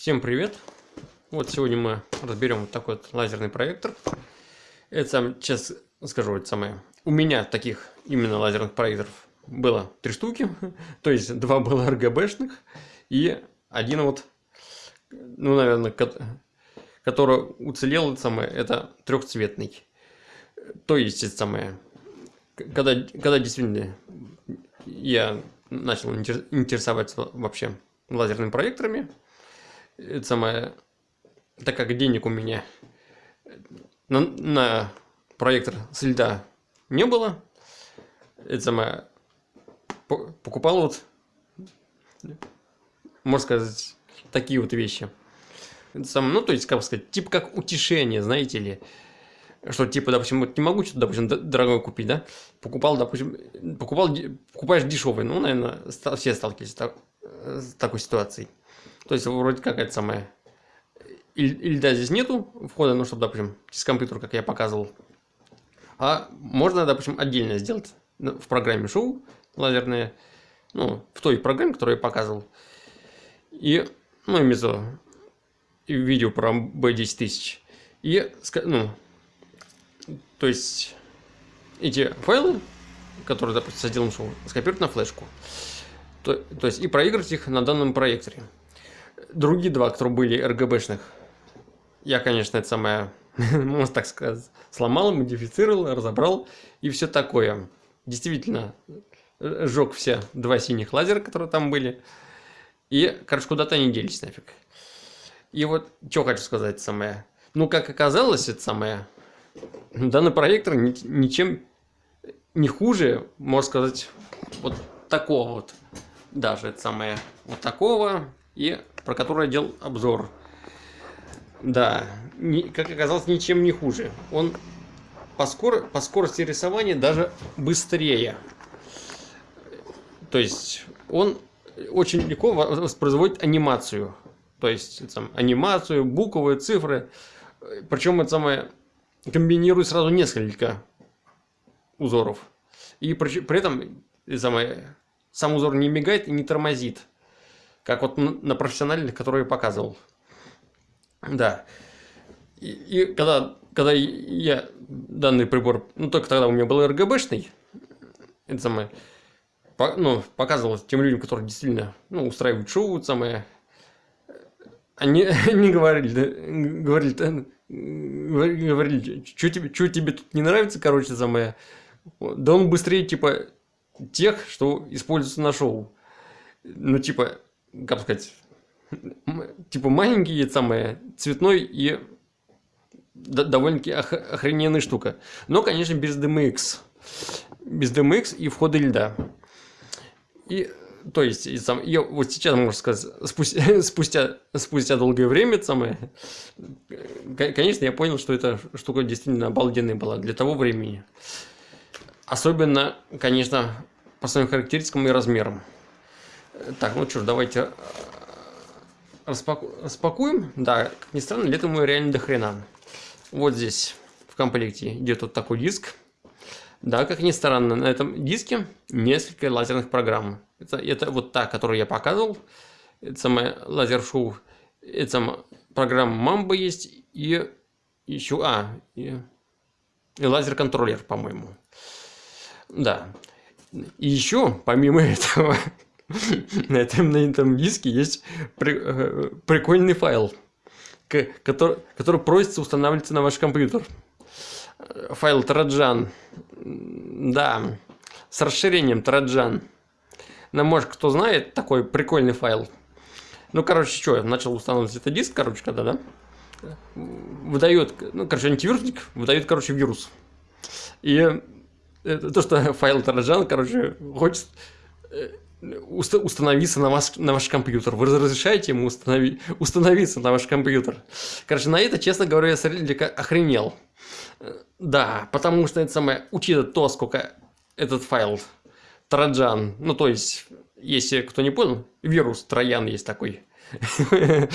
Всем привет! Вот сегодня мы разберем вот такой вот лазерный проектор. Это сам, сейчас скажу, это самое. У меня таких именно лазерных проекторов было три штуки. То есть два было РГБшных и один вот, ну, наверное, который уцелел, это самое, это трехцветный. То есть, это самое, когда, когда действительно я начал интересоваться вообще лазерными проекторами, это самое, так как денег у меня на, на проектор с льда не было, это самое, покупал вот, можно сказать, такие вот вещи. Это самое, ну, то есть, как сказать, типа как утешение, знаете ли. Что, типа, допустим, вот не могу что-то, допустим, дорогое купить, да? Покупал, допустим, покупал, покупаешь дешевый. Ну, наверное, все сталкивались с такой ситуацией. То есть, вроде как это самое... Или, да, здесь нету входа, ну, чтобы, допустим, через компьютер, как я показывал. А можно, допустим, отдельно сделать в программе шоу лазерные, ну, в той программе, которую я показывал. И, ну, имеется видео про B10 тысяч. И, ну, то есть, эти файлы, которые, допустим, с отделом шоу, скопировать на флешку. То, то есть, и проигрывать их на данном проекторе другие два, которые были РГБшных, я, конечно, это самое, можно так сказать, сломал, модифицировал, разобрал и все такое. Действительно, сжег все два синих лазера, которые там были. И, короче, куда-то они делись нафиг. И вот, что хочу сказать самое. Ну, как оказалось, это самое, данный проектор ничем не хуже, можно сказать, вот такого вот. Даже это самое, вот такого и про который я делал обзор. Да, не, как оказалось, ничем не хуже. Он по, скор, по скорости рисования даже быстрее. То есть он очень легко воспроизводит анимацию. То есть там, анимацию, буквы, цифры. Причем это самое комбинирует сразу несколько узоров. И при, при этом самое, сам узор не мигает и не тормозит. Как вот на профессиональных, которые я показывал. Да. И, и когда, когда я данный прибор, ну только тогда у меня был РГБшный, это самое, по, ну, показывал тем людям, которые действительно ну, устраивают шоу, самое, они, они говорили, говорили, говорили, что тебе, что тебе тут не нравится, короче, самое, да он быстрее, типа, тех, что используются на шоу. Ну, типа, как сказать, типа маленький, самое, цветной и довольно-таки ох охрененная штука. Но, конечно, без DMX. Без DMX и входа льда. И, то есть, и сам, я вот сейчас, можно сказать, спустя, спустя, спустя долгое время, самое, конечно, я понял, что эта штука действительно обалденная была для того времени. Особенно, конечно, по своим характеристикам и размерам. Так, ну что ж, давайте э, распаку... распакуем. Да, как ни странно, летом мы реально до хрена. Вот здесь в комплекте идет вот такой диск. Да, как ни странно, на этом диске несколько лазерных программ. Это, это вот та, которую я показывал. Это самая лазер-шоу. Это самая программа Mamba есть. И еще... А, и, и лазер-контроллер, по-моему. Да. И еще, помимо этого, на этом, на этом диске есть при, э, прикольный файл, который, который просится устанавливаться на ваш компьютер. Файл Троджан. Да, с расширением Троджан. Ну, может, кто знает, такой прикольный файл. Ну, короче, что, начал устанавливать этот диск, короче, когда, да? Выдает, ну, короче, антивирусник выдает, короче, вирус. И это, то, что файл Троджан, короче, хочет э, установиться на ваш, на ваш компьютер. Вы разрешаете ему установи, установиться на ваш компьютер. Короче, на это, честно говоря, я смотрели, охренел. Да, потому что это самое, учитывая то, сколько этот файл Троджан, ну то есть, если кто не понял, вирус Троян есть такой.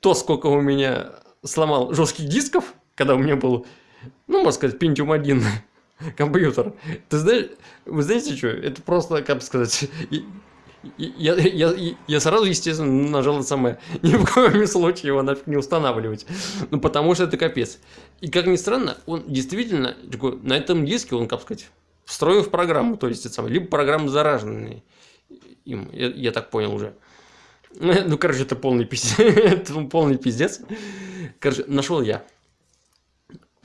То, сколько у меня сломал жестких дисков, когда у меня был, ну, можно сказать, Pentium 1, компьютер. Ты знаешь, вы знаете что? Это просто, как сказать, я, я, я, сразу, естественно, нажал это самое. Ни в коем случае его нафиг не устанавливать. Ну, потому что это капец. И как ни странно, он действительно, на этом диске, он, как сказать, встроен в программу. То есть, это самое, либо программа зараженная им. Я, я так понял уже. Ну, короче, это полный пиздец. это полный пиздец. Короче, нашел я.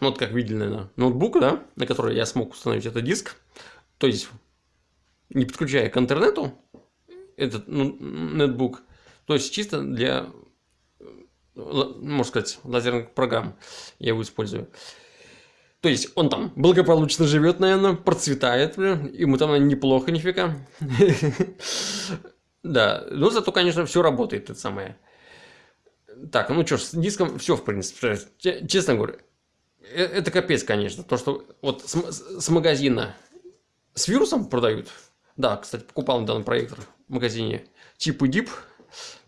Ну, вот как видели, наверное, ноутбук, да, на который я смог установить этот диск. То есть, не подключая к интернету этот ну, ноутбук. То есть, чисто для, можно сказать, лазерных программ я его использую. То есть, он там благополучно живет, наверное, процветает, ему там наверное, неплохо нифига. Да, но зато, конечно, все работает, это самое. Так, ну что ж, с диском все, в принципе. Честно говоря, э, это капец, конечно. То, что вот с, с магазина с вирусом продают. Да, кстати, покупал данный проектор в магазине Чип и Дип.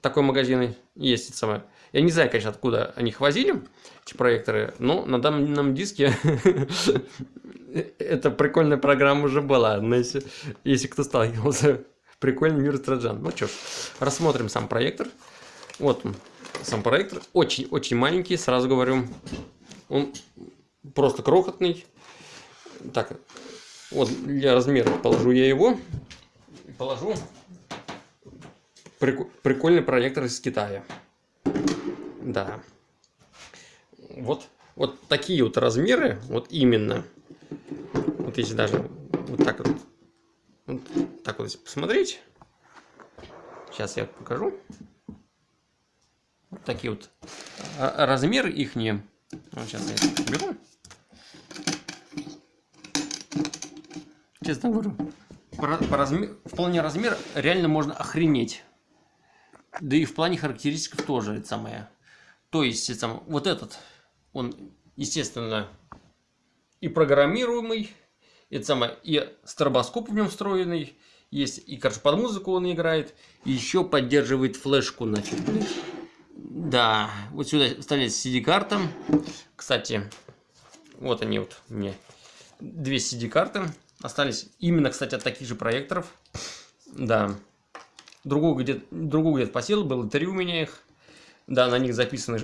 Такой магазин есть, это самое. Я не знаю, конечно, откуда они их возили, эти проекторы, но на данном диске эта прикольная программа уже была. Но если, если кто сталкивался Прикольный мир Троджан. Ну что ж, рассмотрим сам проектор. Вот он, сам проектор. Очень-очень маленький, сразу говорю. Он просто крохотный. Так, вот для размера положу я его. Положу прикольный проектор из Китая. Да. Вот, вот такие вот размеры, вот именно. Вот если даже вот так вот вот так вот, если посмотреть, сейчас я покажу. Вот такие вот а, размеры их не. Вот сейчас я беру. Честно говорю, по, по размер, в плане размера реально можно охренеть. Да и в плане характеристик тоже это самое. То есть, это самое, вот этот, он, естественно, и программируемый, это самое, и стробоскоп в нем встроенный, есть, и, короче, под музыку он играет, и еще поддерживает флешку нафиг. Да, вот сюда вставляется CD-карта. Кстати, вот они вот мне. Две CD-карты остались. Именно, кстати, от таких же проекторов. Да. Другую где-то другую где посел, было три у меня их. Да, на них записано,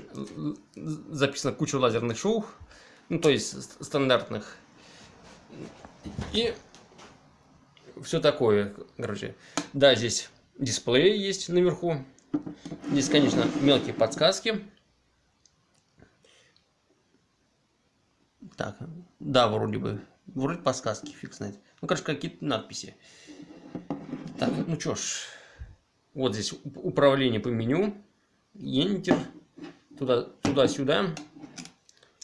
записано куча лазерных шоу. Ну, то есть стандартных. И все такое, короче. Да, здесь дисплей есть наверху. Здесь, конечно, мелкие подсказки. Так, да, вроде бы. Вроде подсказки, фиг знает. Ну, короче, какие-то надписи. Так, ну что ж. Вот здесь управление по меню. Enter. Туда, туда-сюда.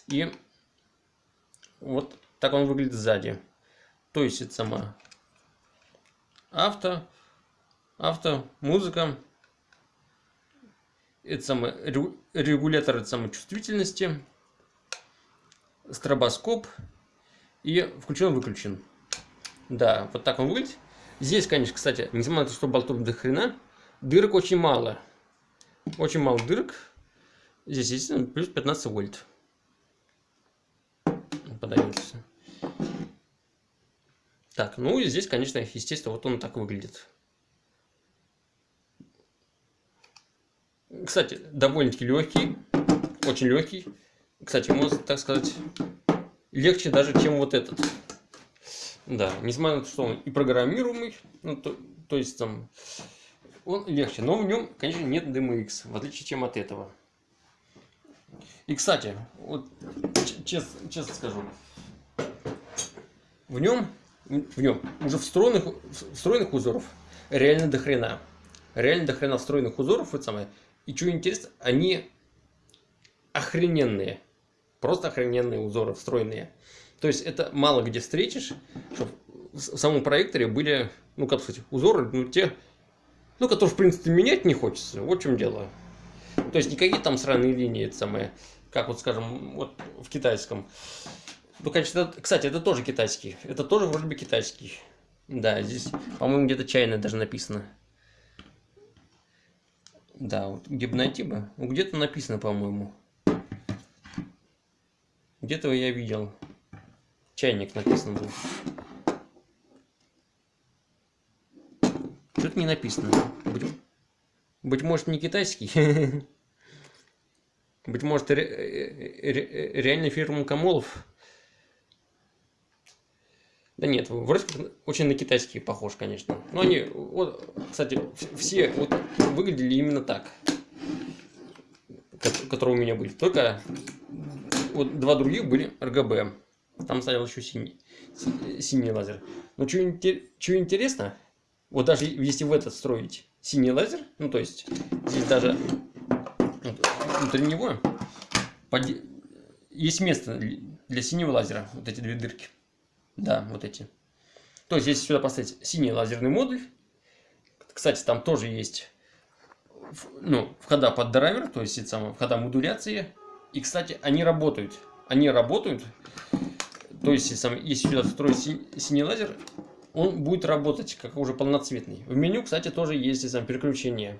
И вот так он выглядит сзади. То есть это сама авто, авто, музыка, это самое регулятор это самой чувствительности, стробоскоп и включен-выключен. Да, вот так он выглядит. Здесь, конечно, кстати, несмотря на то, что болтов до хрена, дырок очень мало. Очень мало дырок. Здесь, естественно, плюс 15 вольт. Подается. Так, ну и здесь, конечно, естественно, вот он так выглядит. Кстати, довольно-таки легкий, очень легкий. Кстати, можно так сказать, легче даже, чем вот этот. Да, несмотря на то, что он и программируемый, ну, то, то есть там он легче, но в нем, конечно, нет DMX, в отличие чем от этого. И, кстати, вот честно, честно скажу, в нем в нем уже встроенных, встроенных узоров реально до хрена. Реально до хрена встроенных узоров, это самое. И что интересно, они охрененные. Просто охрененные узоры встроенные. То есть это мало где встретишь, чтобы в самом проекторе были, ну как сказать, узоры, ну те, ну которые в принципе менять не хочется. Вот в чем дело. То есть никакие там сраные линии, это самое, как вот скажем, вот в китайском. Ну, конечно, это, кстати, это тоже китайский. Это тоже вроде бы китайский. Да, здесь, по-моему, где-то чайно даже написано. Да, вот где? Ну, где-то написано, по-моему. Где-то я видел. Чайник написан был. язык не написан. Быть, быть может, не китайский. Быть может, ре, ре, реально фирма Камолов. Да нет, вроде как очень на китайские похож, конечно. Но они, вот, кстати, все вот выглядели именно так, которые у меня были. Только вот два других были RGB. Там стоял еще синий, синий лазер. Но что, что интересно, вот даже если в этот строить синий лазер, ну то есть здесь даже внутри него есть место для синего лазера, вот эти две дырки. Да, вот эти. То есть если сюда поставить синий лазерный модуль, кстати, там тоже есть ну, входа под драйвер, то есть это самое, входа модуляции. И, кстати, они работают. Они работают то есть, если, сюда встроить синий лазер, он будет работать как уже полноцветный. В меню, кстати, тоже есть сам переключение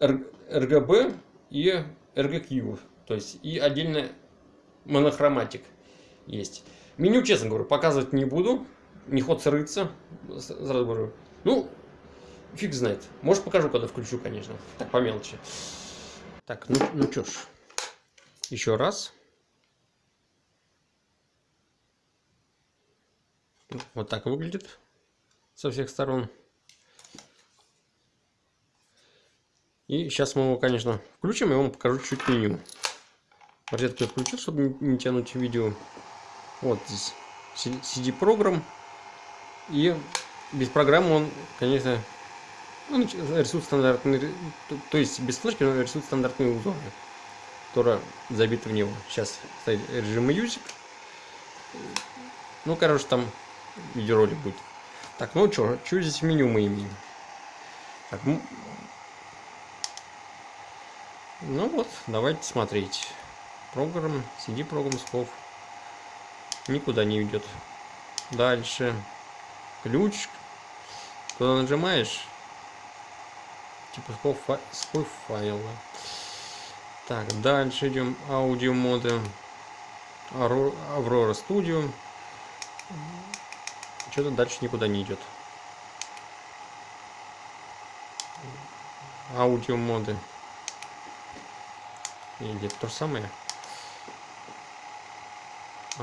RGB и RGQ. То есть, и отдельно монохроматик есть. Меню, честно говорю, показывать не буду. Не ход рыться. Сразу говорю. Ну, фиг знает. Может, покажу, когда включу, конечно. Так, по мелочи. Так, ну, ну что ж. Еще раз. Вот так выглядит со всех сторон. И сейчас мы его, конечно, включим, и вам покажу чуть меню. Розетку я включил, чтобы не тянуть видео. Вот здесь CD-программ. И без программы он, конечно, он рисует стандартные, то есть без флешки он рисует стандартные узоры, которые забиты в него. Сейчас стоит режим Music. Ну, короче, там видеоролик будет. Так, ну что, что здесь меню мы имеем? Так, ну, ну вот, давайте смотреть. Программ, CD программ сков. Никуда не идет. Дальше. Ключ. Куда нажимаешь? Типа сков, фа сков файла. Так, дальше идем. Аудио моды. Аврора Studio. Что-то дальше никуда не идет. Аудио моды. Или то же самое?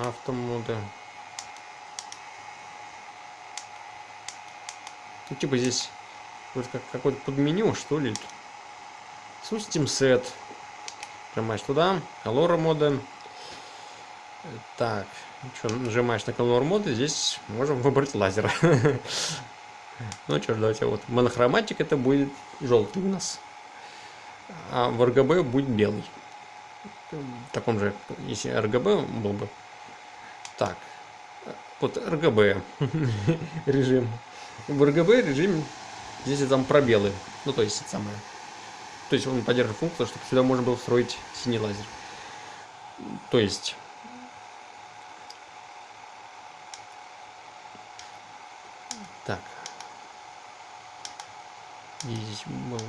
Автомоды. Ну, типа здесь вот как какое-то подменю, что ли. System Set. Нажимаешь туда. Color моды. Так. Что, нажимаешь на Color моды, здесь можем выбрать лазер. Ну что ж, давайте вот. Монохроматик это будет желтый у нас. А в RGB будет белый. В таком же, если RGB был бы. Так. Вот RGB режим. В RGB режим здесь там пробелы. Ну то есть это самое. То есть он поддерживает функцию, чтобы сюда можно было встроить синий лазер. То есть Так. Здесь был.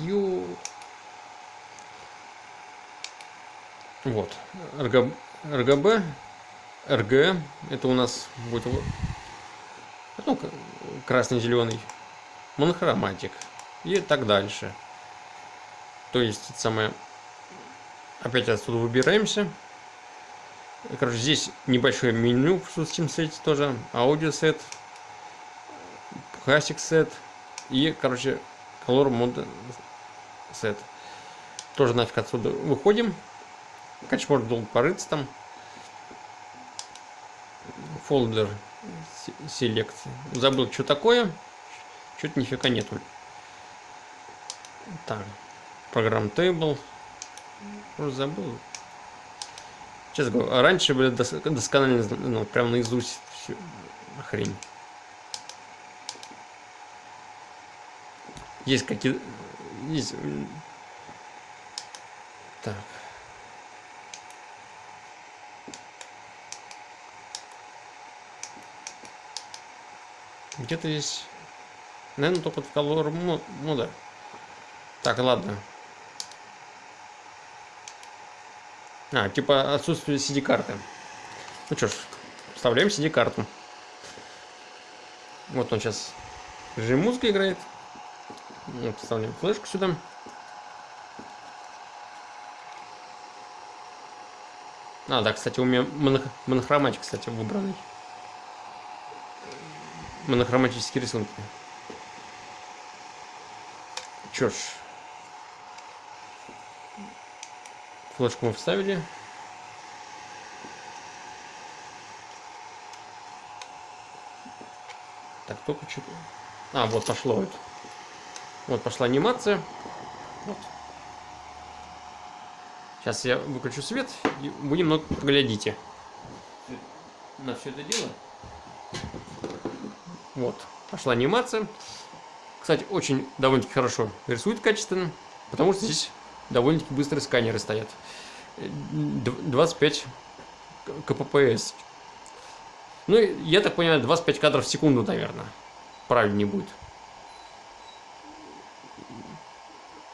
Ю. Вот. РГ... РГБ. РГ. Это у нас будет ну, красный-зеленый. Монохроматик. И так дальше. То есть, это самое... Опять отсюда выбираемся. Короче, здесь небольшое меню в System Set тоже, аудиосет, Classic Set и, короче, Color Mode Set. Тоже нафиг отсюда выходим. Конечно, можно долго порыться там. Фолдер Select. Забыл, что такое. Что-то нифига нету. Так. Программ Table. Уже забыл. Честно говоря, раньше были дос досконально, ну, прям наизусть всю хрень. Есть какие... Есть... Так. Где-то есть... Наверное, только в колор мода. Так, ладно. А, типа отсутствие CD-карты. Ну что ж, вставляем CD-карту. Вот он сейчас режим музыка играет. Вот, вставляем флешку сюда. А, да, кстати, у меня моно монохроматик, кстати, выбранный. Монохроматические рисунки. Чё ж. Флешку мы вставили. Так, только что-то... А, вот пошло вот. Вот пошла анимация. Вот. Сейчас я выключу свет и вы немного поглядите на все это дело. Вот, пошла анимация. Кстати, очень довольно-таки хорошо рисует качественно, потому что здесь довольно-таки быстрые сканеры стоят. 25 КППС. Ну, я так понимаю, 25 кадров в секунду, наверное. Правильнее будет.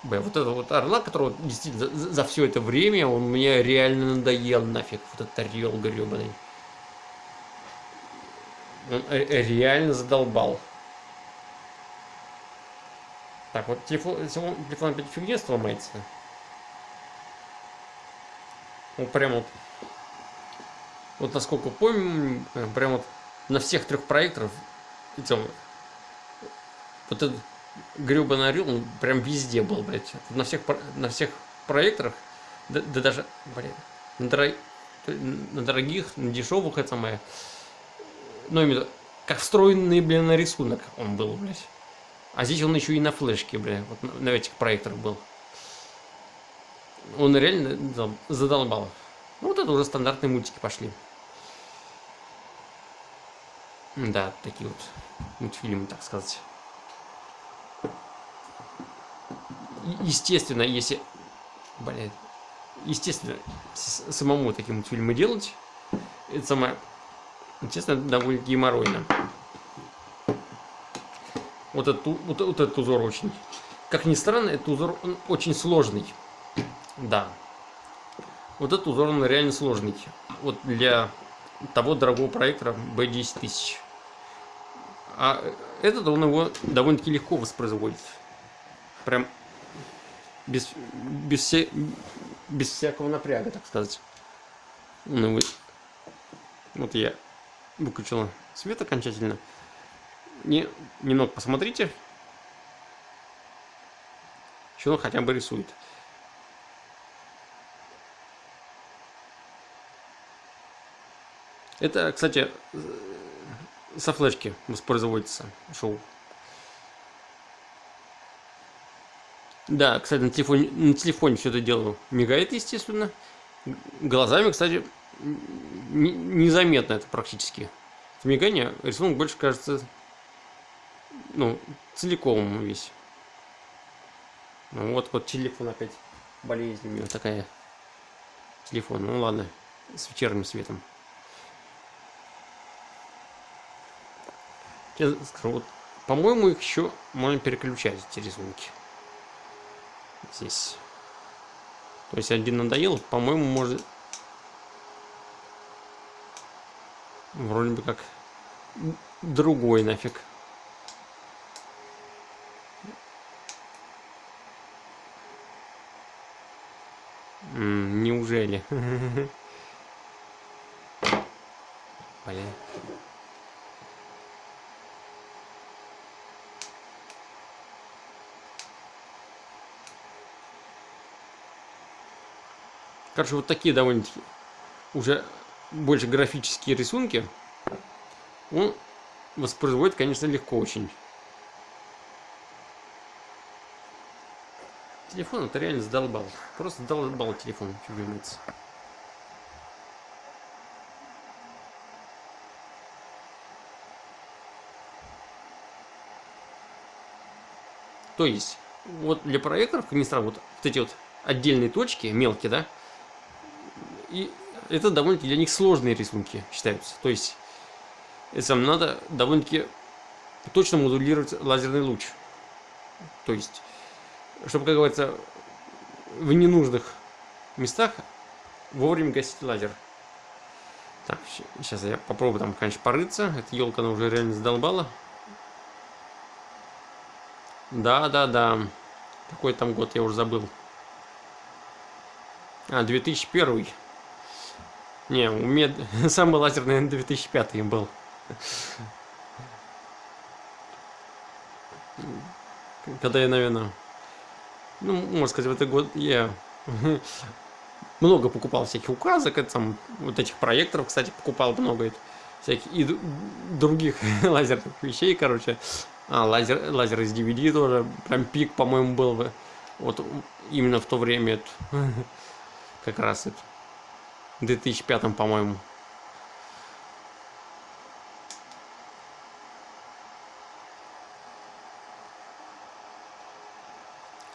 Б, вот это вот орла, которого действительно за, за все это время он мне реально надоел нафиг. Вот этот орел гребаный. Он реально задолбал. Так, вот телефон, телефон опять фигня сломается. Вот прям вот вот насколько помню, э, прям вот на всех трех проекторах, вот этот гребаный орел, он прям везде был, блядь. На всех, на всех проекторах, да, да даже, блядь, на, дорог, на дорогих, на дешевых, это самое, ну, именно, как встроенный, блин, на рисунок он был, блядь. А здесь он еще и на флешке, блядь, вот на, на этих проекторах был. Он реально задолбал. Ну, вот это уже стандартные мультики пошли. Да, такие вот мультфильмы, так сказать. Естественно, если... Блин. Естественно, самому такие мультфильмы делать, это самое... Естественно, довольно геморройно. Вот этот, вот, вот этот узор очень... Как ни странно, этот узор он очень сложный. Да. Вот этот узор он реально сложный. Вот для того дорогого проектора B10 тысяч. А этот он его довольно-таки легко воспроизводит. Прям без, без, все, без всякого напряга, так сказать. Ну. Вот я выключила свет окончательно. Не, немного посмотрите. Что он хотя бы рисует. Это, кстати, со флешки воспроизводится шоу. Да, кстати, на телефоне, на телефоне все это дело мигает, естественно. Глазами, кстати, незаметно это практически. Это мигание, рисунок больше кажется, ну, целиком весь. Ну, вот, вот телефон опять, болезнь у него такая. Телефон, ну ладно, с вечерним светом. Я скажу, вот, по-моему, их еще можно переключать, эти рисунки. Здесь. То есть один надоел, по-моему, может... Вроде бы как другой нафиг. неужели? Блин. Короче, вот такие довольно-таки уже больше графические рисунки он воспроизводит, конечно, легко очень. Телефон это реально задолбал. Просто задолбал телефон, говорится. То есть, вот для проекторов, как ни вот, вот эти вот отдельные точки, мелкие, да, и это довольно-таки для них сложные рисунки считаются. То есть, это надо довольно-таки точно модулировать лазерный луч. То есть, чтобы, как говорится, в ненужных местах вовремя гасить лазер. Так, сейчас я попробую там, конечно, порыться. Эта елка, она уже реально задолбала. Да, да, да. Какой там год, я уже забыл. А, 2001. Не, у меня самый лазер, наверное, 2005 был. Когда я, наверное, ну, можно сказать, в этот год я много покупал всяких указок, это, там, вот этих проекторов, кстати, покупал много всяких и других лазерных вещей, короче. А, лазер, лазер из DVD тоже, прям пик, по-моему, был бы. Вот именно в то время, это, как раз это, в 2005, по-моему.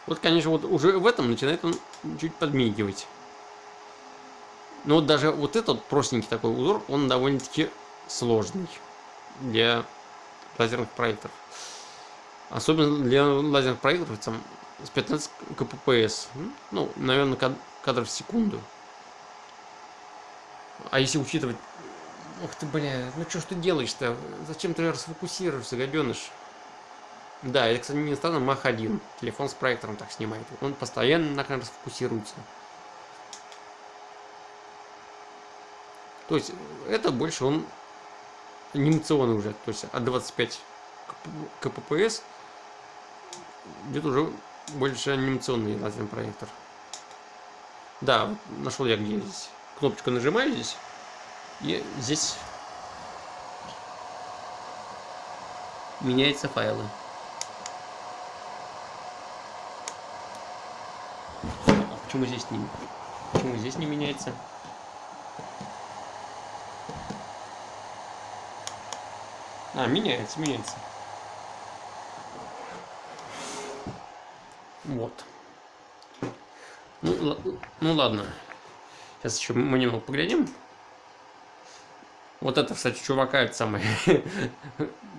Вот, конечно, вот уже в этом начинает он чуть подмигивать. Но вот даже вот этот простенький такой узор, он довольно-таки сложный для лазерных проекторов. Особенно для лазерных проекторов там, с 15 кппс. Ну, наверное, кадров в секунду. А если учитывать... Ух ты, бля, ну что ж ты делаешь-то? Зачем ты расфокусируешься, гаденыш? Да, это, кстати, не странно, Mach 1. Телефон с проектором так снимает. Он постоянно на расфокусируется. То есть это больше он анимационный уже. То есть от 25 кппс где-то уже больше анимационный лазерный проектор. Да, нашел я где здесь. Кнопочку нажимаю здесь. И здесь меняются файлы. А почему здесь не, почему здесь не меняется? А, меняется, меняется. Вот. Ну, ну ладно. Сейчас еще мы немного поглядим. Вот это, кстати, чувака, это самое.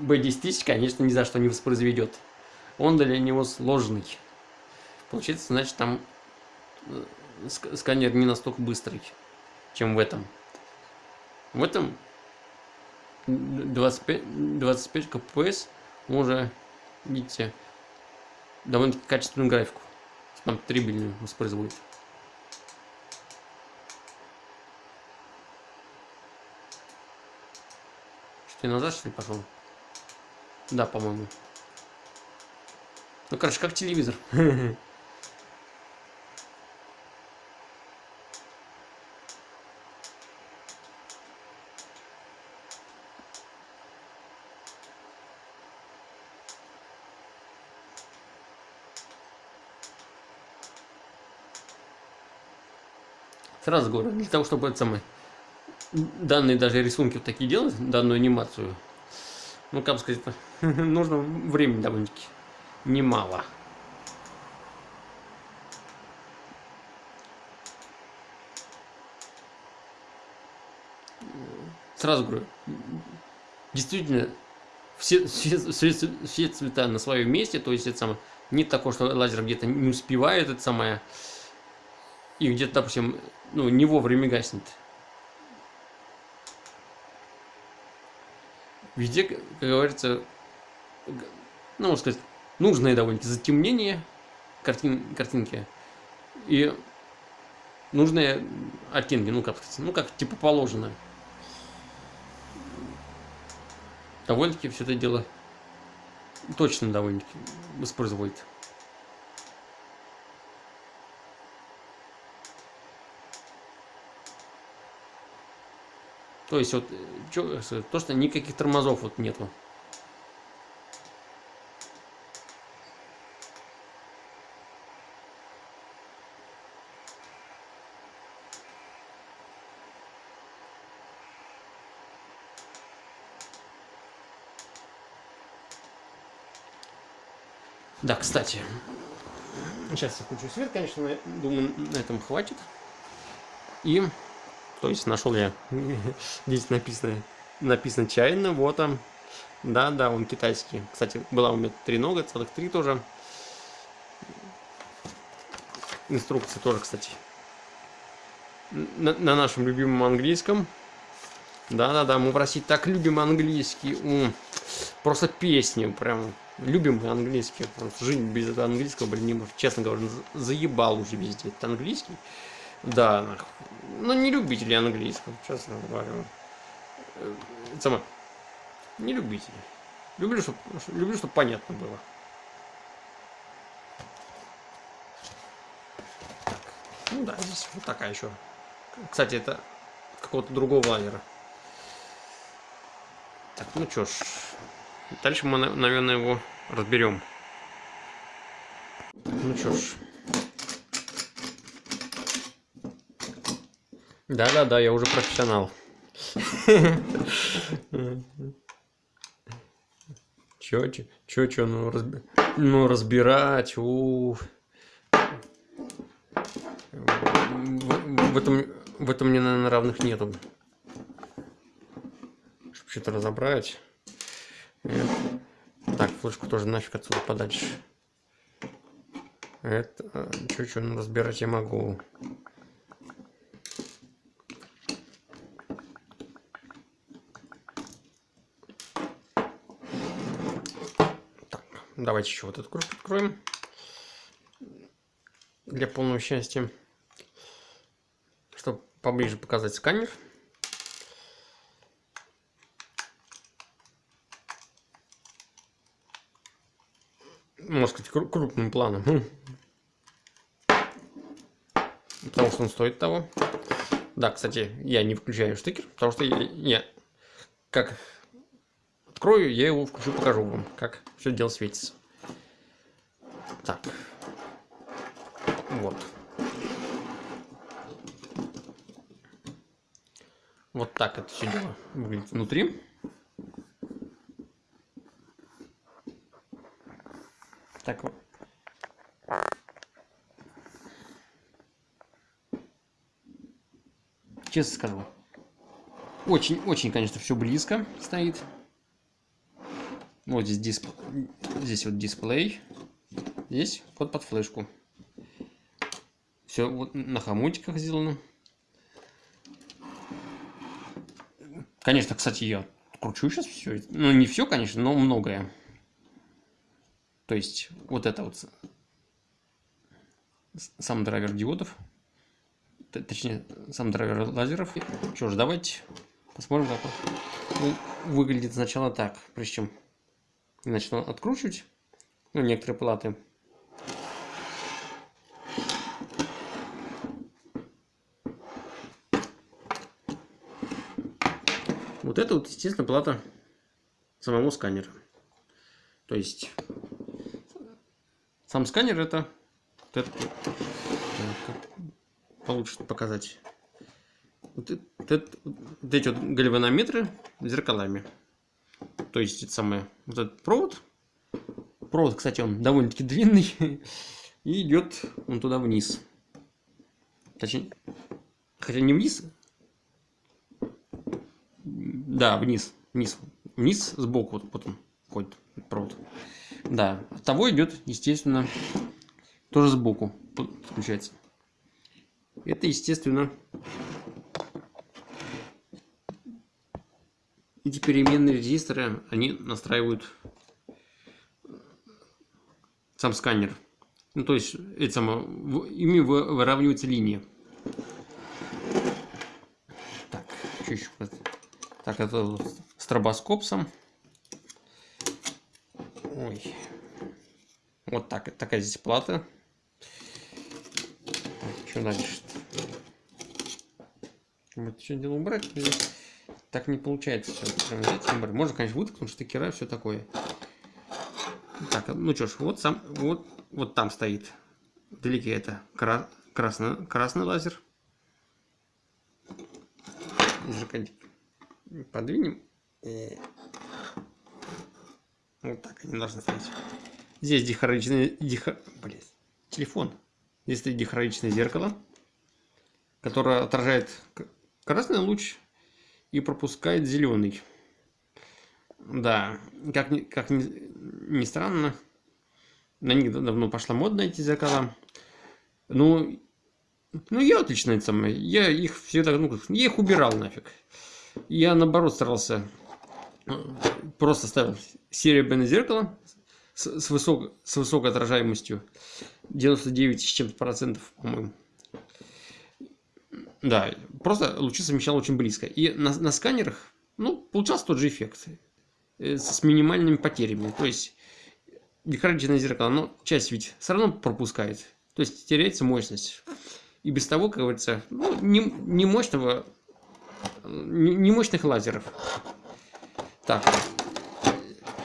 B10 тысяч, конечно, ни за что не воспроизведет. Он для него сложный. Получается, значит, там э, сканер не настолько быстрый, чем в этом. В этом 25, 25 кпс уже, видите, довольно качественную графику. Там 3 билина воспроизводит. Я назад что ли пошел? Да, по-моему. Ну, короче, как телевизор. Сразу говорю, для того, чтобы это самое, данные даже рисунки вот такие делать, данную анимацию, ну, как сказать, нужно времени довольно-таки немало. Сразу говорю, действительно, все, все, все, все цвета на своем месте, то есть это самое, не такое, что лазер где-то не успевает, это самое, и где-то, допустим, ну, не вовремя гаснет. Везде, как говорится, ну, можно сказать, нужное довольно-таки затемнение картин, картинки и нужные оттенки, ну как сказать, ну как типа положено. Довольно-таки все это дело точно довольно-таки воспроизводит. То есть вот чё, то, что никаких тормозов вот нету. Да, кстати, сейчас я включу свет, конечно, думаю, на этом хватит. И то есть нашел я, здесь написано, написано чайно, вот он. Да, да, он китайский. Кстати, была у меня три нога, целых три тоже. Инструкция тоже, кстати. На, на нашем любимом английском. Да-да-да, мы в России так любим английский. М просто песню прям. Любим английский. Жизнь без английского, блин, не может. Честно говоря, заебал уже везде этот английский. Да, ну не любители английского, честно говоря. Э, Сама. Не любители. Люблю, чтобы люблю, чтобы понятно было. Так. Ну да, здесь вот такая еще. Кстати, это какого-то другого лайнера. Так, ну что ж. Дальше мы, наверное, его разберем. Ну что ж. Да-да-да, я уже профессионал. Чё, чё, чё, чё, ну, разби... ну разбирать, у, в, этом, в этом мне, наверное, равных нету. Чтобы что-то разобрать. Это... Так, флешку тоже нафиг отсюда подальше. Это, чё-чё, ну, разбирать я могу. Давайте еще вот эту кружку откроем. Для полного счастья. Чтобы поближе показать сканер. Можно сказать, крупным планом. Хм. Потому что он стоит того. Да, кстати, я не включаю штекер, потому что я, я как открою, я его включу, покажу вам, как все дело светится. Так. Вот. Вот так это все дело выглядит внутри. Так вот. Честно скажу. Очень-очень, конечно, все близко стоит. Вот здесь дисп... здесь вот дисплей. Здесь вход под флешку. Все вот на хомутиках сделано. Конечно, кстати, я кручу сейчас все. Ну, не все, конечно, но многое. То есть, вот это вот сам драйвер диодов. Точнее, сам драйвер лазеров. Что ж, давайте посмотрим, как он выглядит сначала так, прежде чем начну откручивать ну, некоторые платы. Вот это вот, естественно, плата самого сканера. То есть сам сканер это, вот это получше показать. Вот, это, вот эти вот гальванометры зеркалами. То есть это самое, вот этот провод. Провод, кстати, он довольно-таки длинный. И идет он туда вниз. Точнее, хотя не вниз. Да, вниз. Вниз. Вниз сбоку. Вот, он ходит провод. Да. От того идет, естественно, тоже сбоку включается. Это, естественно, эти переменные резисторы, они настраивают сам сканер. Ну, то есть, это ими выравнивается линия. Так, что еще? Так, это стробоскоп сам. Ой. Вот так, такая здесь плата. Что дальше? Вот что дело убрать? Так не получается все прям взять и Можно, конечно, выткнуть штекера, все такое. Так, ну что ж, вот сам, вот, вот там стоит. Вдалеке это кра красный, красный лазер. Подвинем. И... Вот так они должны стоять. Здесь дихоричное... Дихо... Блин, телефон. Здесь стоит дихоричное зеркало, которое отражает красный луч и пропускает зеленый. Да, как ни, как ни, ни странно, на них давно пошла мода эти зеркала. Ну, ну я отлично это самое. Я их всегда, ну, я их убирал нафиг. Я наоборот старался, э, просто ставил серебряное зеркало с, с, высок, с высокой отражаемостью. 99 с чем-то процентов, по-моему. Да, просто лучи совмещал очень близко. И на, на сканерах, ну, получался тот же эффект. Э, с минимальными потерями. То есть, декоративное зеркало, но часть ведь все равно пропускает. То есть, теряется мощность. И без того, как говорится, ну, не, не мощного, не, не мощных лазеров. Так,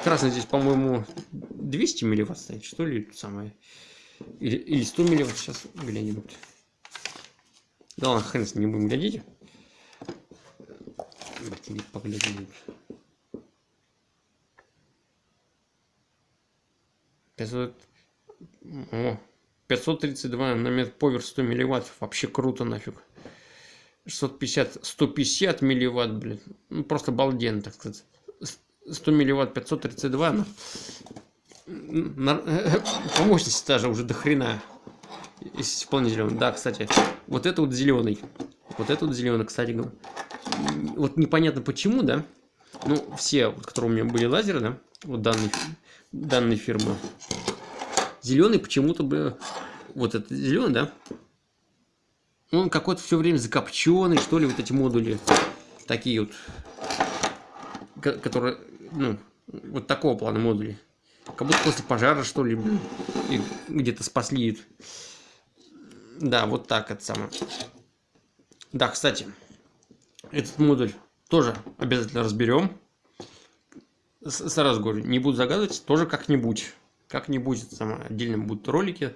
красный здесь, по-моему, 200 милливатт стоит, что ли, самое. Или, или 100 милливатт, сейчас глянем. Да ладно, хрен не будем глядеть. Поглядим. 500... О, 532 на метр повер 100 милливатт. Вообще круто нафиг. 650, 150 милливатт, блин. Ну, просто балден, так сказать. 100 милливатт, 532. Ну, на, по мощности даже уже до хрена. Вполне зеленый. Да, кстати, вот это вот зеленый. Вот это вот зеленый, кстати. Вот непонятно почему, да? Ну, все, вот, которые у меня были лазеры, да? Вот данный данной фирмы. Зеленый почему-то бы... Вот этот зеленый, да? Он какой-то все время закопченный, что ли, вот эти модули. Такие вот. Которые, ну, вот такого плана модули. Как будто после пожара, что ли, где-то спасли. Да, вот так это самое. Да, кстати, этот модуль тоже обязательно разберем сразу говорю, не буду загадывать, тоже как-нибудь. Как-нибудь отдельно будут ролики.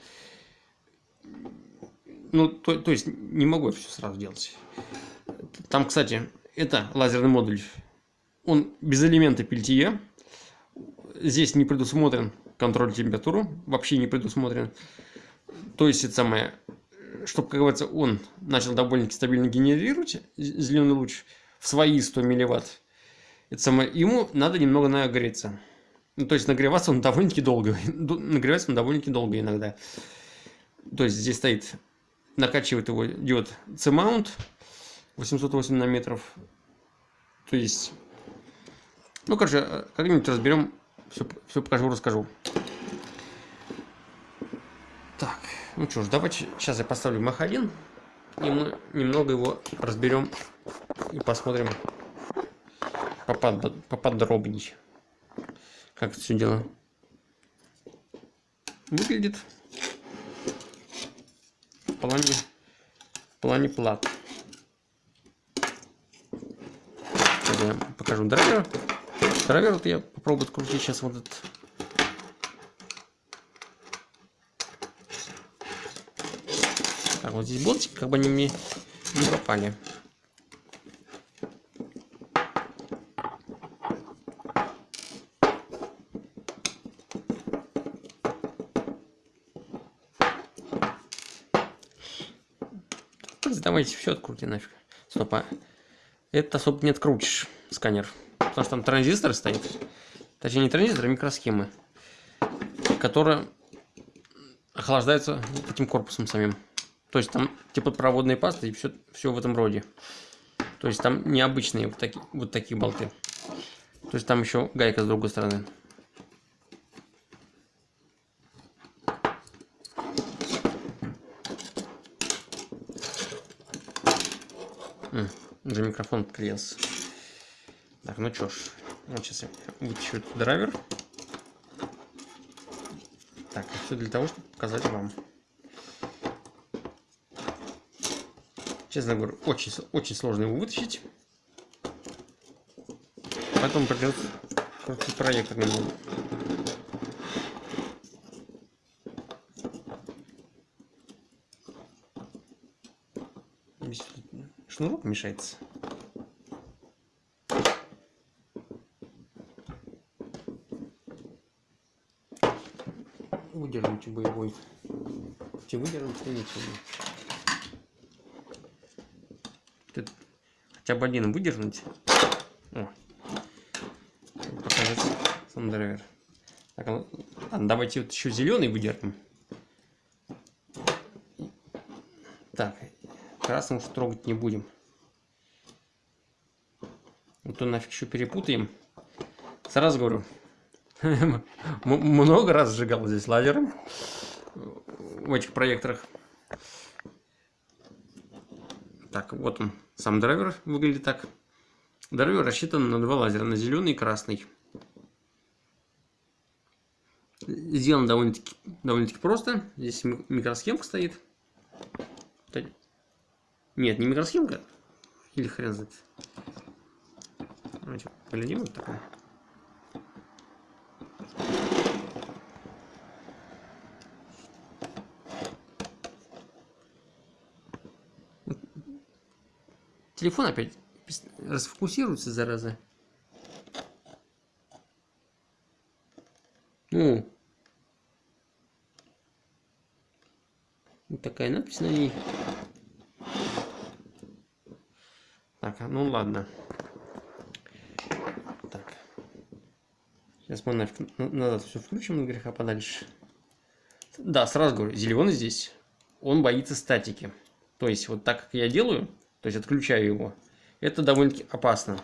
Ну, то, то есть, не могу я все сразу делать. Там, кстати, это лазерный модуль. Он без элемента пельтье. Здесь не предусмотрен контроль температуры. Вообще не предусмотрен. То есть, это самое, чтобы, как говорится, он начал довольно-таки стабильно генерировать зеленый луч в свои 100 милливатт это самое, ему надо немного нагреться. Ну, то есть нагреваться он довольно-таки долго. Нагревается он довольно-таки долго иногда. То есть здесь стоит, накачивает его диод C-mount 808 нанометров. То есть, ну, короче, как-нибудь разберем, все, все покажу, расскажу. Так, ну что ж, давайте сейчас я поставлю Мах-1, и мы немного его разберем и посмотрим, попод, поподробнее. Как это все дело выглядит в плане, в плане плат. Сейчас я покажу драйвер. Драйвер вот я попробую открутить сейчас вот этот. Так, вот здесь болтик, как бы они мне не попали. давайте все открути нафиг. Стоп, а это особо не открутишь, сканер. Потому что там транзистор стоит. Точнее, не транзистор, а микросхемы. Которые охлаждаются этим корпусом самим. То есть там типа проводные пасты и все, все в этом роде. То есть там необычные вот такие, вот такие болты. То есть там еще гайка с другой стороны. Уже микрофон отклеился. Так, ну что ж. Вот сейчас я вытащу этот драйвер. Так, все для того, чтобы показать вам. Честно говоря, очень, очень сложно его вытащить. Поэтому придется крутить проектор немного. шнурок мешается. Выдерните боевой. Те выдернуть, ничего. Хотя бы один выдернуть. О. Показать сам драйвер. Так, ладно, давайте вот еще зеленый выдернем. Так, красным уж трогать не будем. Вот то нафиг еще перепутаем. Сразу говорю, много раз сжигал здесь лазером в этих проекторах. Так, вот он, сам драйвер выглядит так. Драйвер рассчитан на два лазера, на зеленый и красный. Сделано довольно-таки довольно просто. Здесь микросхемка стоит. Нет, не микросхемка. Или хрен знает. Давайте поглядим вот такое. Телефон опять расфокусируется, зараза. Ну. Вот такая надпись на ней. Так, ну ладно. Так. Сейчас мы нафиг, назад все включим на греха подальше. Да, сразу говорю, зеленый здесь, он боится статики. То есть, вот так как я делаю, то есть отключаю его, это довольно-таки опасно.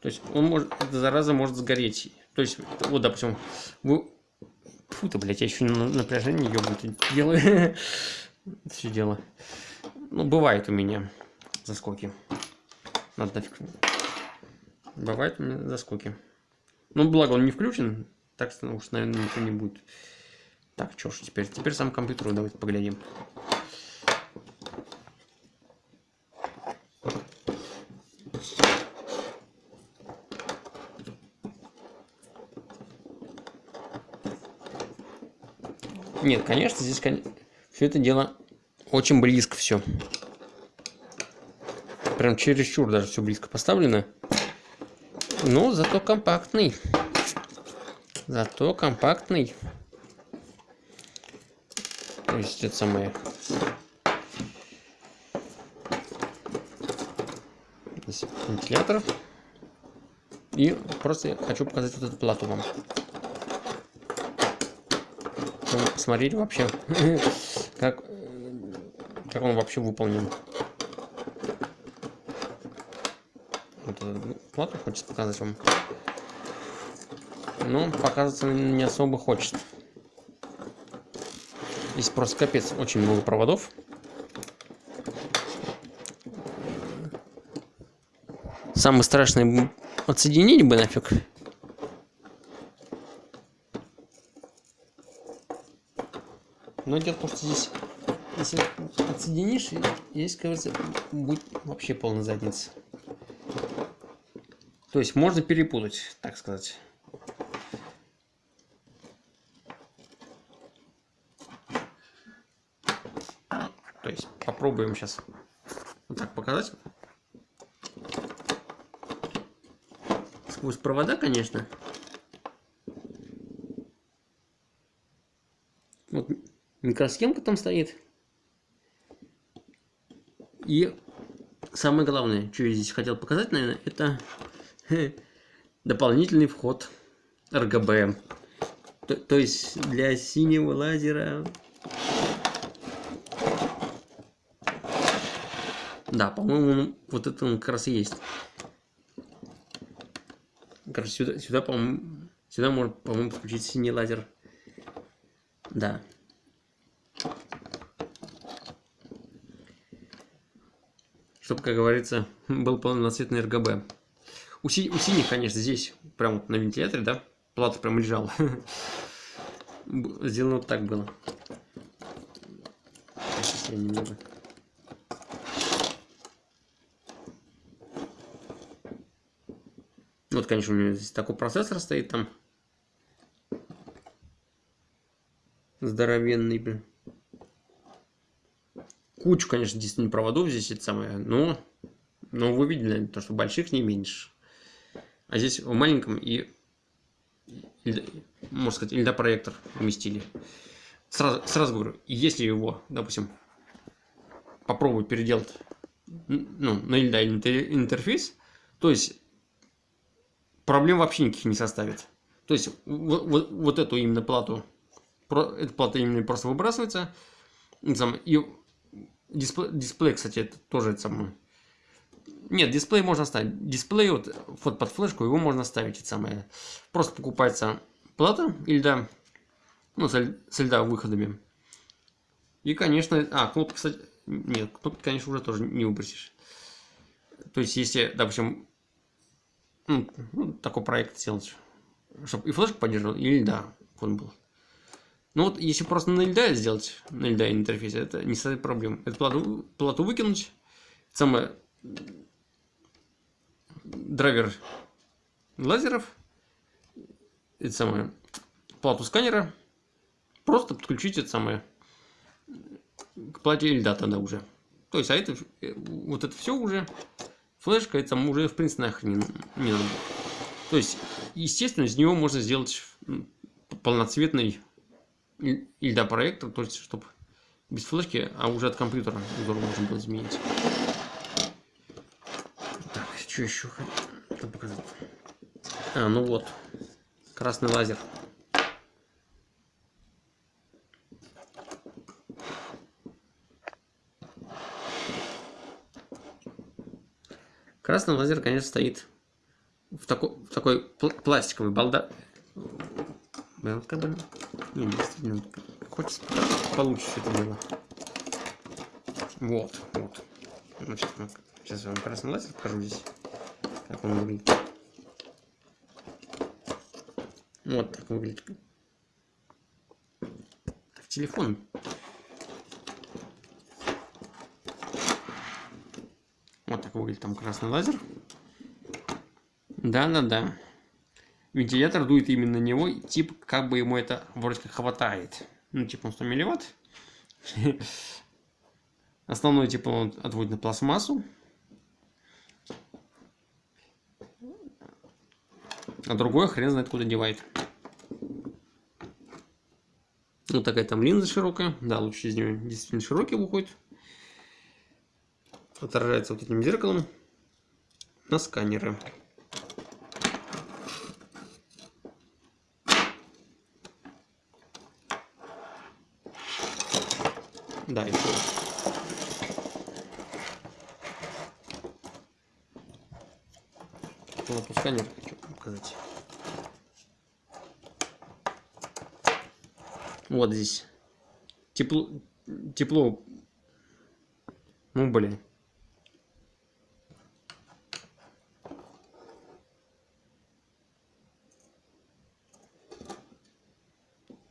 То есть он может, эта зараза может сгореть. То есть, вот, допустим, вы... Фу-то, блядь, я еще на напряжение ебать делаю. Все дело. Ну, бывает у меня заскоки. Надо нафиг. Бывает у меня заскоки. Ну, благо он не включен. Так что, уж, наверное, ничего не будет. Так, что ж теперь? Теперь сам компьютер давайте поглядим. Нет, конечно, здесь все это дело очень близко все. Прям чересчур даже все близко поставлено. Но зато компактный. Зато компактный. То есть это самое. Здесь вентилятор. И просто хочу показать вот эту плату вам посмотреть вообще, как, как он вообще выполнен. Вот плату хочется показать вам. Но показываться не особо хочет. Здесь просто капец, очень много проводов. Самое страшное отсоединить бы нафиг. Но дело в том, что здесь, если отсоединишь, здесь, кажется, будет вообще полная задница. То есть можно перепутать, так сказать. То есть попробуем сейчас вот так показать. Сквозь провода, конечно. Вот микросхемка там стоит. И самое главное, что я здесь хотел показать, наверное, это дополнительный вход RGB. То, то есть для синего лазера... Да, по-моему, вот это он как раз и есть. Короче, сюда, сюда по-моему, сюда можно, по-моему, подключить синий лазер. Да. Чтобы, как говорится, был полноцветный РГБ. У, си у синих, конечно, здесь, прям вот на вентиляторе, да, плата прям лежала. Сделано вот так было. Вот, конечно, у меня здесь такой процессор стоит там. Здоровенный, блин кучу, конечно, действительно проводов здесь это самое, но, но вы видели, то, что больших не меньше. А здесь в маленьком и, можно сказать, льдопроектор уместили. Сразу, сразу говорю, если его, допустим, попробую переделать ну, на льда интерфейс, то есть проблем вообще никаких не составит. То есть вот, вот, вот эту именно плату, эта плата именно просто выбрасывается, и Дисплей, дисплей, кстати, это тоже это самое. Нет, дисплей можно ставить. Дисплей вот, вот под флешку его можно ставить это самое. Просто покупается плата льда, ну, с, с льда выходами. И, конечно, а, кнопки, кстати, нет, кнопки, конечно, уже тоже не выбросишь. То есть, если, допустим, ну, ну, такой проект сделать, чтобы и флешку поддерживал, и льда он был. Ну вот, если просто на льда сделать, на льда интерфейсе, это не составит проблем. Эту плату, плату выкинуть, самое драйвер лазеров, это самое, плату сканера, просто подключить это самое к плате льда тогда уже. То есть, а это, вот это все уже, флешка, это уже, в принципе, нахрен не, не надо. То есть, естественно, из него можно сделать полноцветный льда проектор, то есть, чтобы без флешки, а уже от компьютера узор можно было изменить. Так, что еще хотел показать? А, ну вот, красный лазер. Красный лазер, конечно, стоит в, тако, в такой пл пластиковый балда. Как бы, не, действительно, хочется получше это было. Вот, вот. Значит, сейчас я вам красный лазер покажу здесь, как он выглядит. Вот так выглядит. Так, телефон. Вот так выглядит там красный лазер. Да-да-да. Вентилятор дует именно на него, типа, как бы ему это вроде как хватает. Ну, типа, он 100 милливатт. Основной, типа, он отводит на пластмассу. А другой хрен знает куда девает. Вот такая там линза широкая. Да, лучше из нее действительно широкий выходит. Отражается вот этим зеркалом на сканеры. Да, еще. Ну, по сканеру хочу показать. Вот здесь. Тепло. Тепло. Ну, блин.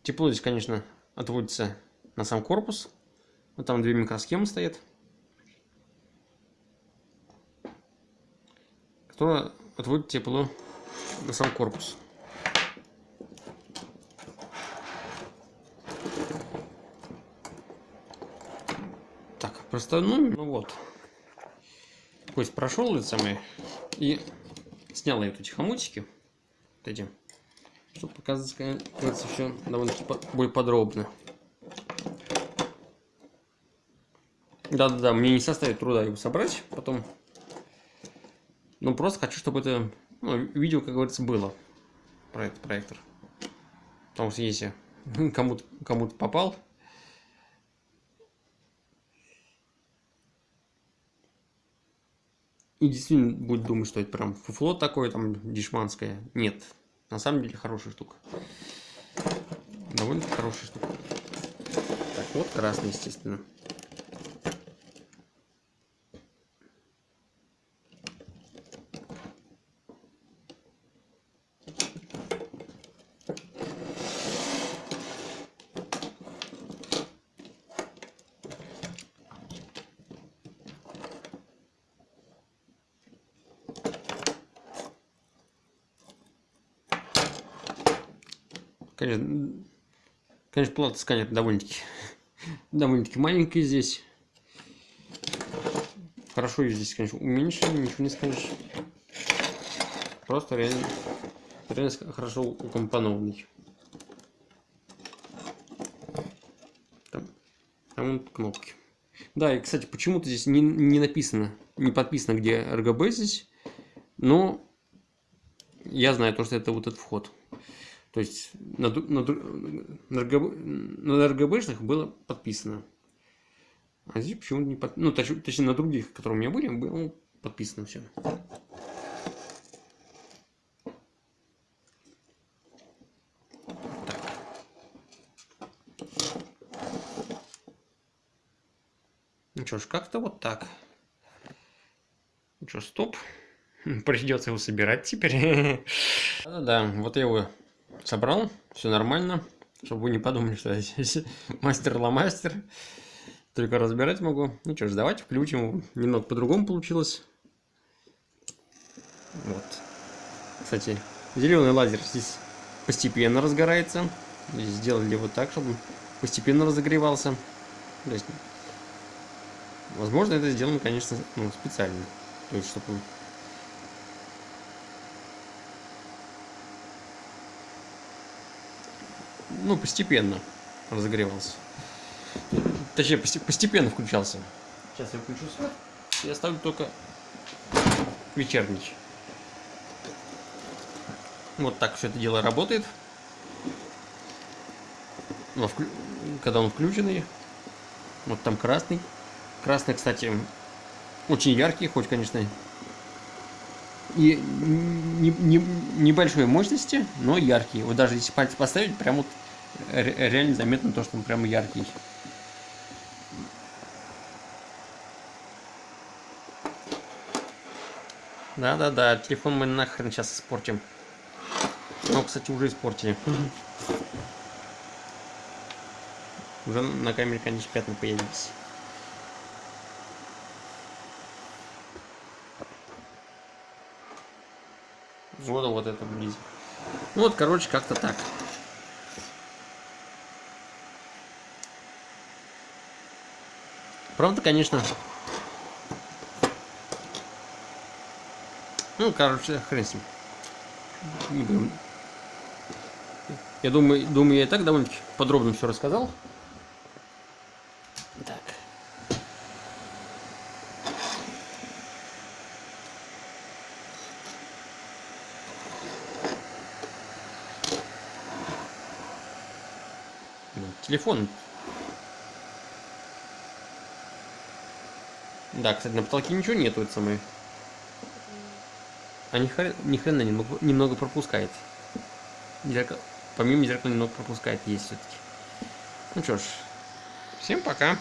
Тепло здесь, конечно, отводится на сам корпус. Вот там две микросхемы стоят. Которая отводит тепло на сам корпус. Так, просто, ну, ну вот. То есть прошел это самое и снял эти хомутики. Вот эти. Чтобы показать, кажется, все довольно-таки более подробно. Да-да-да, мне не составит труда его собрать потом. Ну, просто хочу, чтобы это ну, видео, как говорится, было про этот проектор. Потому что если кому-то кому, попал, и действительно будет думать, что это прям фуфло такое, там, дешманское. Нет, на самом деле хорошая штука. Довольно хорошая штука. Так, вот красный, естественно. Конечно, конечно плата сканер довольно-таки довольно-таки маленький здесь. Хорошо ее здесь, конечно, уменьшили, ничего не скажешь. Просто реально, реально хорошо укомпонованный. Там, там вот кнопки. Да, и, кстати, почему-то здесь не, не написано, не подписано, где RGB здесь, но я знаю то, что это вот этот вход. То есть на, на, на, РГБ, на РГБшных было подписано. А здесь почему-то не подписано. Ну, точ, точнее, на других, которые у меня были, было подписано все. Ну что ж, как-то вот так. Ну что, стоп. Придется его собирать теперь. Ну Да-да, вот я его собрал. Все нормально. Чтобы вы не подумали, что я здесь мастер-ломастер. Только разбирать могу. Ну что ж, давайте включим. Немного по-другому получилось. Вот. Кстати, зеленый лазер здесь постепенно разгорается. Сделали вот так, чтобы постепенно разогревался. То есть, возможно, это сделано, конечно, ну, специально. То есть, чтобы ну, постепенно разогревался. Точнее, постепенно включался. Сейчас я включу свет и оставлю только вечерний. Вот так все это дело работает. Но вклю... когда он включенный, вот там красный. Красный, кстати, очень яркий, хоть, конечно, и не, не, небольшой мощности, но яркий. Вот даже если пальцы поставить, прям вот реально заметно то, что он прям яркий. Да-да-да, телефон мы нахрен сейчас испортим. Ну, кстати, уже испортили. Уже на камере, конечно, пятна появились. Вот, вот это. Ну вот, короче, как-то так. Правда, конечно. Ну, короче, хрен с ним. Не будем. Я думаю, думаю, я и так довольно подробно все рассказал. Так. Телефон Да, кстати, на потолке ничего нету, это самое. А ни, хрена, ни хрена немного, немного пропускает. Зеркало, помимо зеркала немного пропускает, есть все-таки. Ну что ж, всем пока.